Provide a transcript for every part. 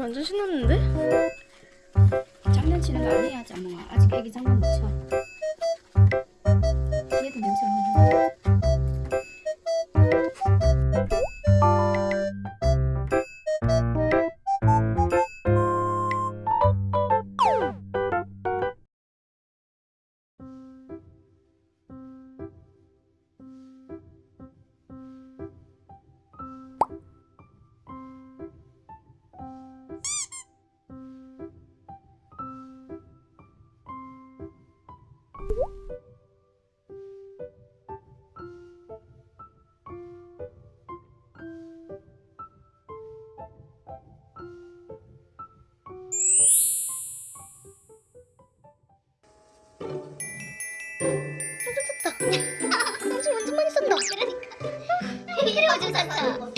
완전 신났는데? 장난치는 거 아니야 자몽아 아직 애기 장난 못쳐 쌌다.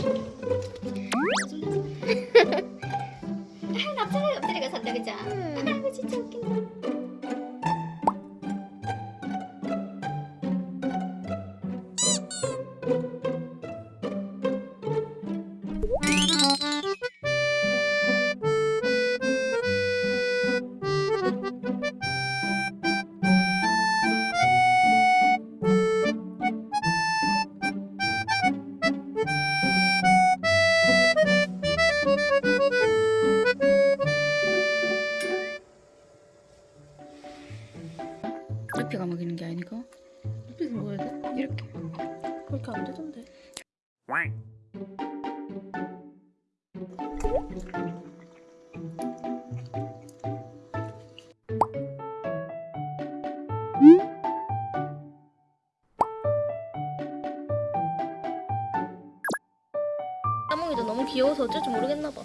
납작하게 엎드려가 산다 음. 아이고 진짜 웃긴다 이렇게가 먹이는 게 아니고. 이렇게 먹어야 돼? 이렇게. 그렇게 안 되던데. 까몽이도 너무 귀여워서 어쩔 줄 모르겠나 봐